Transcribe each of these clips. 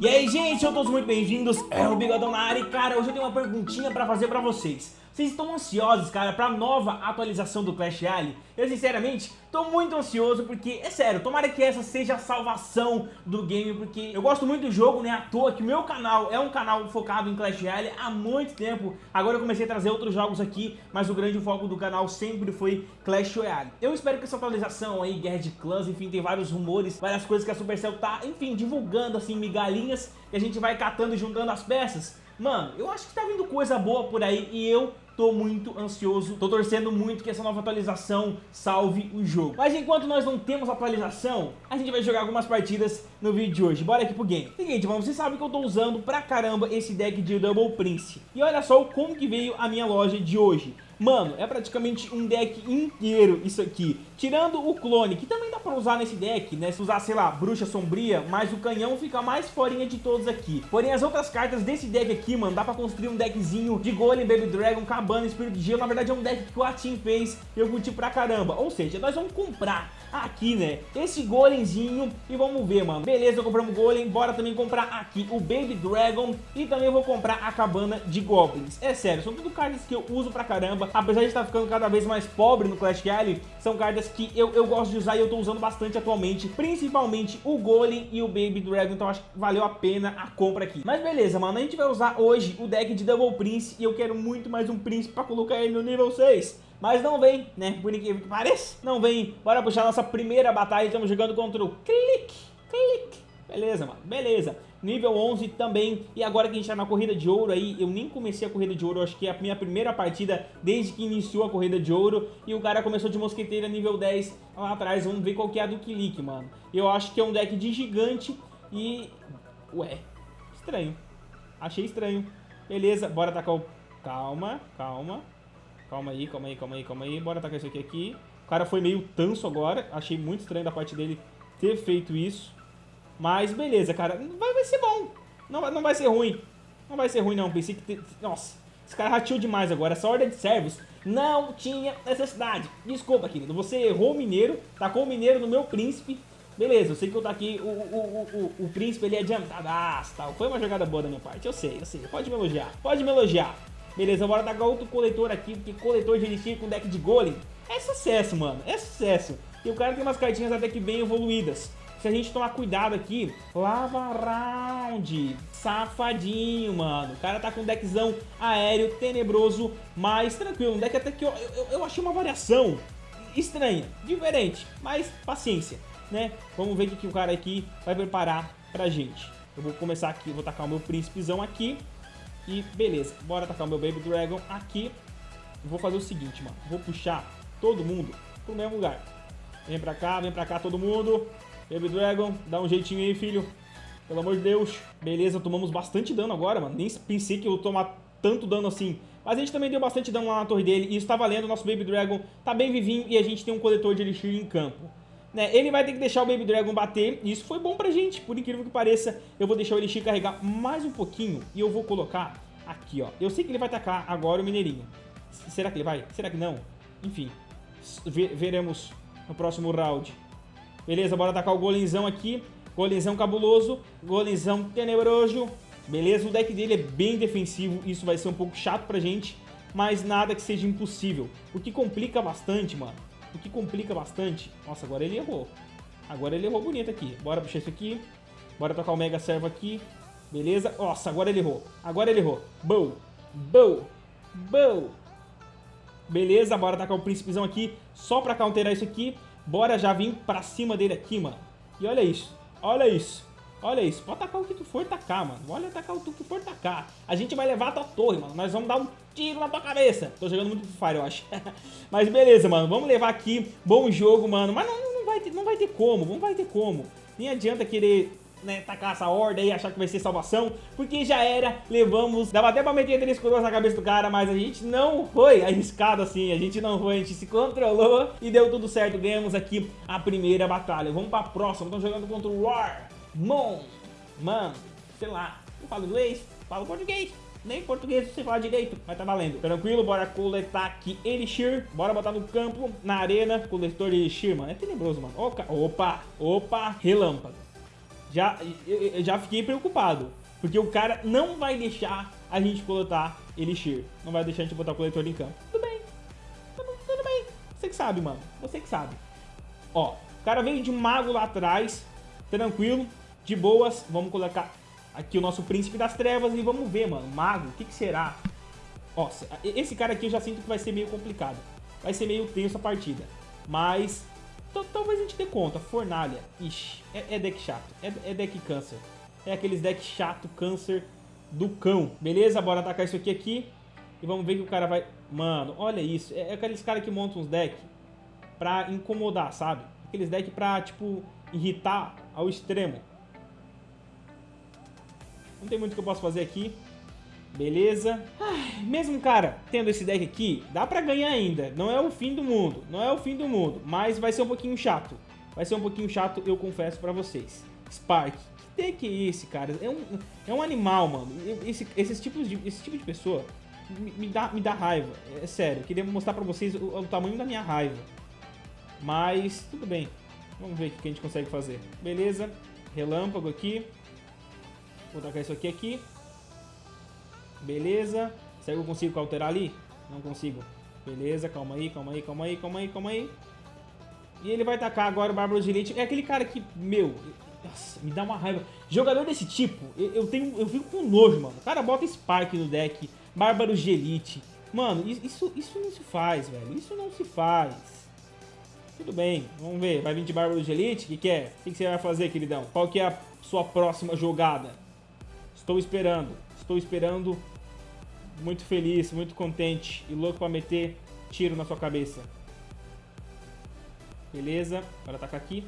E aí, gente, sejam todos muito bem-vindos, é o Bigodão na área e, cara, hoje eu tenho uma perguntinha pra fazer pra vocês. Vocês estão ansiosos, cara, pra nova atualização do Clash Royale? Eu, sinceramente, tô muito ansioso porque, é sério, tomara que essa seja a salvação do game, porque eu gosto muito do jogo, né, à toa que meu canal é um canal focado em Clash Royale há muito tempo. Agora eu comecei a trazer outros jogos aqui, mas o grande foco do canal sempre foi Clash Royale. Eu espero que essa atualização aí, Guerra de Clãs, enfim, tem vários rumores, várias coisas que a Supercell tá, enfim, divulgando, assim, migalhinhas, e a gente vai catando e juntando as peças. Mano, eu acho que tá vindo coisa boa por aí e eu tô muito ansioso, tô torcendo muito que essa nova atualização salve o jogo. Mas enquanto nós não temos atualização, a gente vai jogar algumas partidas no vídeo de hoje. Bora aqui pro game. Seguinte, mano, sabem que eu tô usando pra caramba esse deck de Double Prince. E olha só como que veio a minha loja de hoje. Mano, é praticamente um deck inteiro isso aqui. Tirando o clone, que também dá pra usar nesse deck, né? Se usar, sei lá, bruxa sombria, mas o canhão fica mais forinha de todos aqui. Porém, as outras cartas desse deck aqui, mano, dá pra construir um deckzinho de Golem, Baby Dragon, Cabana, Espírito de Gelo. Na verdade, é um deck que o Atim fez e eu curti pra caramba. Ou seja, nós vamos comprar aqui, né, esse golemzinho e vamos ver, mano. Beleza, compramos o golem, bora também comprar aqui o Baby Dragon e também vou comprar a cabana de Goblins. É sério, são tudo cartas que eu uso pra caramba, apesar de estar ficando cada vez mais pobre no Clash Royale, são cartas que eu, eu gosto de usar e eu tô usando bastante atualmente, principalmente o Golem e o Baby Dragon, então acho que valeu a pena a compra aqui. Mas beleza, mano, a gente vai usar hoje o deck de Double Prince e eu quero muito mais um Príncipe pra colocar ele no nível 6. Mas não vem, né? Por incrível que pareça, não vem. Bora puxar nossa primeira batalha. Estamos jogando contra o Click, Click. Beleza, mano, beleza. Nível 11 também. E agora que a gente tá na corrida de ouro aí, eu nem comecei a corrida de ouro, acho que é a minha primeira partida desde que iniciou a corrida de ouro. E o cara começou de mosqueteira nível 10 lá atrás. Vamos ver qual que é a do Click, mano. Eu acho que é um deck de gigante e... Ué, estranho. Achei estranho. Beleza, bora atacar o... Calma, calma. Calma aí, calma aí, calma aí, calma aí. Bora atacar isso aqui aqui. O cara foi meio tanso agora. Achei muito estranho da parte dele ter feito isso. Mas beleza, cara. Vai, vai ser bom. Não, não vai ser ruim. Não vai ser ruim, não. Pensei que... Nossa, esse cara rateou demais agora. Essa ordem de servos não tinha necessidade. Desculpa, querido. Você errou o mineiro. Tacou o mineiro no meu príncipe. Beleza, eu sei que eu taquei o, o, o, o, o príncipe, ele é adiantadaço, tal. Foi uma jogada boa da minha parte, eu sei, eu sei. Pode me elogiar, pode me elogiar. Beleza, bora tacar outro coletor aqui, porque coletor de elixir com deck de golem é sucesso, mano, é sucesso. E o cara tem umas cartinhas até que bem evoluídas. Se a gente tomar cuidado aqui, Lava Round, safadinho, mano. O cara tá com um deckzão aéreo, tenebroso, mas tranquilo. Um deck até que eu, eu, eu achei uma variação estranha, diferente, mas paciência, né? Vamos ver o que o cara aqui vai preparar pra gente. Eu vou começar aqui, vou tacar o meu príncipezão aqui. E beleza, bora atacar o meu Baby Dragon aqui. Vou fazer o seguinte, mano. Vou puxar todo mundo pro mesmo lugar. Vem pra cá, vem pra cá todo mundo. Baby Dragon, dá um jeitinho aí, filho. Pelo amor de Deus. Beleza, tomamos bastante dano agora, mano. Nem pensei que eu ia tomar tanto dano assim. Mas a gente também deu bastante dano lá na torre dele. E isso tá valendo, nosso Baby Dragon tá bem vivinho e a gente tem um coletor de Elixir em campo. Né, ele vai ter que deixar o Baby Dragon bater, e isso foi bom pra gente, por incrível que pareça. Eu vou deixar o Elixir carregar mais um pouquinho, e eu vou colocar aqui, ó. Eu sei que ele vai atacar agora o Mineirinho. Será que ele vai? Será que não? Enfim, veremos no próximo round. Beleza, bora atacar o golemzão aqui. Golemzão cabuloso, golemzão tenebroso. Beleza, o deck dele é bem defensivo, isso vai ser um pouco chato pra gente, mas nada que seja impossível. O que complica bastante, mano, o que complica bastante... Nossa, agora ele errou. Agora ele errou bonito aqui. Bora puxar isso aqui. Bora tocar o Mega Servo aqui. Beleza? Nossa, agora ele errou. Agora ele errou. Bow. Bow. Bow. Beleza, bora tacar o príncipezão aqui. Só pra counterar isso aqui. Bora já vir pra cima dele aqui, mano. E olha isso. Olha isso. Olha isso, pode tacar o que tu for tacar, mano. Olha tacar o que for tacar. A gente vai levar a tua torre, mano. Nós vamos dar um tiro na tua cabeça. Tô jogando muito Fire, eu acho. Mas beleza, mano. Vamos levar aqui. Bom jogo, mano. Mas não, não, vai, ter, não vai ter como. Não vai ter como. Nem adianta querer né, tacar essa horda aí, achar que vai ser salvação, porque já era, levamos, dava até pra meter três coroas na cabeça do cara, mas a gente não foi arriscado assim, a gente não foi, a gente se controlou e deu tudo certo, ganhamos aqui a primeira batalha. Vamos pra próxima, estamos jogando contra o War, Mon, mano, sei lá, eu falo inglês, falo português. Nem português você fala direito, mas tá valendo. Tranquilo, bora coletar aqui Elixir. Bora botar no campo, na arena, coletor de Elixir, mano. É tenebroso, mano. Opa, opa, relâmpago. Já, eu, já fiquei preocupado. Porque o cara não vai deixar a gente coletar Elixir. Não vai deixar a gente botar o coletor em campo. Tudo bem. Tudo, tudo bem. Você que sabe, mano. Você que sabe. Ó, o cara veio de mago lá atrás. Tranquilo. De boas. Vamos colocar aqui o nosso príncipe das trevas e vamos ver, mano. Mago, o que, que será? Ó, esse cara aqui eu já sinto que vai ser meio complicado. Vai ser meio tenso a partida. Mas talvez a gente dê conta. Fornalha. Ixi, é, é deck chato. É, é deck câncer. É aqueles deck chato, câncer do cão. Beleza? Bora atacar isso aqui aqui. E vamos ver que o cara vai... Mano, olha isso. É, é aqueles caras que montam uns decks pra incomodar, sabe? Aqueles decks pra, tipo, irritar ao extremo. Não tem muito que eu posso fazer aqui. Beleza. Ai, mesmo, cara, tendo esse deck aqui, dá pra ganhar ainda. Não é o fim do mundo. Não é o fim do mundo. Mas vai ser um pouquinho chato. Vai ser um pouquinho chato, eu confesso pra vocês. Spark. Que deck é esse, cara? É um, é um animal, mano. Esse, esses tipos de, esse tipo de pessoa me, me, dá, me dá raiva. É sério. Eu queria mostrar pra vocês o, o tamanho da minha raiva. Mas, tudo bem. Vamos ver o que a gente consegue fazer. Beleza. Relâmpago aqui. Vou tacar isso aqui aqui. Beleza. Será que eu consigo alterar ali? Não consigo. Beleza, calma aí, calma aí, calma aí, calma aí, calma aí. E ele vai tacar agora o Bárbaro de Elite. É aquele cara que, meu, nossa, me dá uma raiva. Jogador desse tipo, eu, eu, tenho, eu fico com nojo, mano. O cara bota Spark no deck, Bárbaro de Elite. Mano, isso, isso não se faz, velho. Isso não se faz. Tudo bem, vamos ver. Vai vir de Bárbaro de Elite? O que, que é? O que, que você vai fazer, queridão? Qual que é a sua próxima jogada? Estou esperando. Estou esperando muito feliz, muito contente e louco pra meter tiro na sua cabeça. Beleza, bora atacar aqui.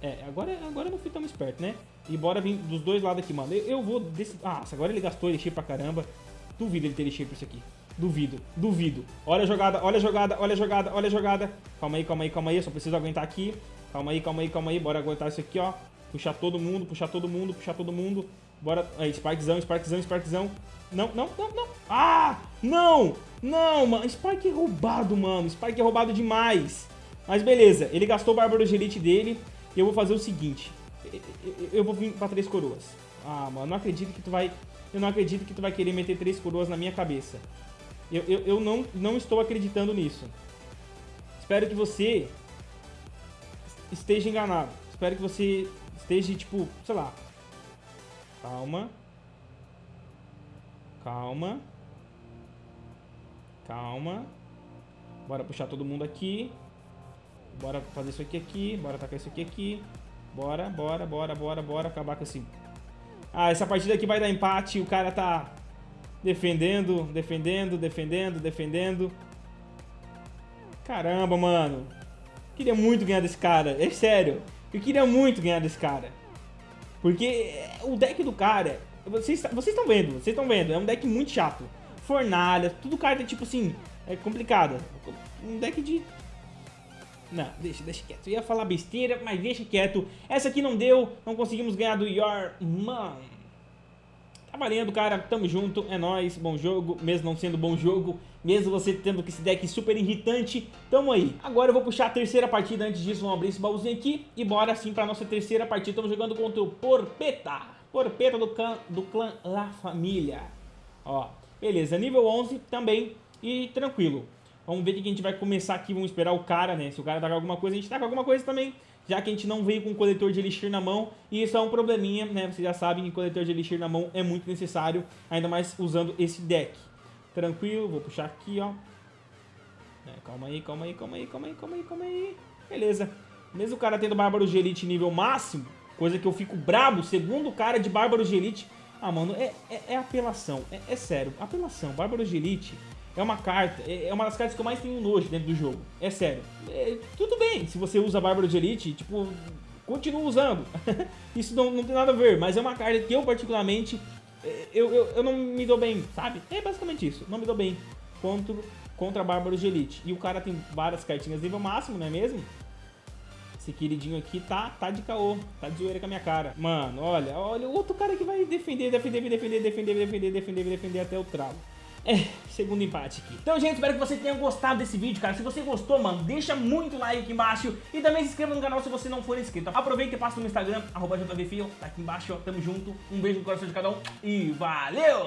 É, agora, agora não fui tão esperto, né? E bora vir dos dois lados aqui, mano. Eu, eu vou... Desse... Ah, agora ele gastou elixir pra caramba. Duvido ele ter elixir pra isso aqui. Duvido, duvido. Olha a jogada, olha a jogada, olha a jogada, olha a jogada. Calma aí, calma aí, calma aí. Eu só preciso aguentar aqui. Calma aí, calma aí, calma aí. Bora aguentar isso aqui, ó. Puxar todo mundo, puxar todo mundo, puxar todo mundo. Bora. Aí, Sparkzão, Sparkzão, Sparkzão. Não, não, não, não. Ah! Não! Não, mano. Spike é roubado, mano. Spike é roubado demais. Mas beleza. Ele gastou o Bárbaro de Elite dele. E eu vou fazer o seguinte. Eu vou vir pra três coroas. Ah, mano. Não acredito que tu vai... Eu não acredito que tu vai querer meter três coroas na minha cabeça. Eu, eu, eu não, não estou acreditando nisso. Espero que você esteja enganado. Espero que você esteja, tipo, sei lá, Calma. Calma. Calma. Bora puxar todo mundo aqui. Bora fazer isso aqui aqui. Bora tacar isso aqui aqui. Bora, bora, bora, bora, bora. Acabar com esse... Ah, essa partida aqui vai dar empate. O cara tá defendendo, defendendo, defendendo, defendendo. Caramba, mano. Queria muito ganhar desse cara. É sério. Eu queria muito ganhar desse cara. Porque o deck do cara, vocês estão vendo, vocês estão vendo, é um deck muito chato. Fornalha, tudo carta tipo assim, é complicada. Um deck de... Não, deixa, deixa quieto. Eu ia falar besteira, mas deixa quieto. Essa aqui não deu, não conseguimos ganhar do Your Man. Tá valendo, cara. Tamo junto, é nóis. Bom jogo, mesmo não sendo bom jogo. Mesmo você tendo que esse deck super irritante, tamo aí. Agora eu vou puxar a terceira partida, antes disso vamos abrir esse baúzinho aqui e bora sim pra nossa terceira partida. Estamos jogando contra o Porpeta, Porpeta do clã, do clã La Família. Ó, beleza, nível 11 também e tranquilo. Vamos ver o que a gente vai começar aqui, vamos esperar o cara, né? Se o cara tá com alguma coisa, a gente tá com alguma coisa também. Já que a gente não veio com coletor de elixir na mão, e isso é um probleminha, né? Vocês já sabem que coletor de elixir na mão é muito necessário, ainda mais usando esse deck. Tranquilo, vou puxar aqui, ó. É, calma aí, calma aí, calma aí, calma aí, calma aí, calma aí. Beleza. Mesmo o cara tendo Bárbaro de Elite nível máximo, coisa que eu fico brabo, segundo cara de Bárbaro de Elite... Ah, mano, é, é, é apelação, é, é, sério, apelação. Bárbaro de Elite é uma carta, é, é, uma das cartas que eu mais tenho nojo dentro do jogo. É sério. É, tudo bem, se você usa Bárbaro de Elite, tipo, continua usando. Isso não, não tem nada a ver, mas é uma carta que eu particularmente eu, eu, eu não me dou bem, sabe? É basicamente isso, não me dou bem contra, contra Bárbaros de Elite. E o cara tem várias cartinhas nível máximo, não é mesmo? Esse queridinho aqui tá, tá de caô, tá de zoeira com a minha cara. Mano, olha, olha, o outro cara que vai defender, defender, defender, defender, defender, defender, defender até o tralo. É, segundo empate aqui. Então, gente, espero que você tenha gostado desse vídeo, cara. Se você gostou, mano, deixa muito like aqui embaixo e também se inscreva no canal se você não for inscrito. Aproveita e passa no Instagram, arroba tá aqui embaixo, ó. Tamo junto. Um beijo no coração de cada um e valeu!